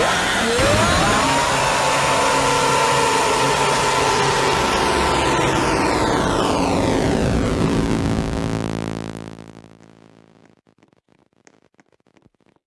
え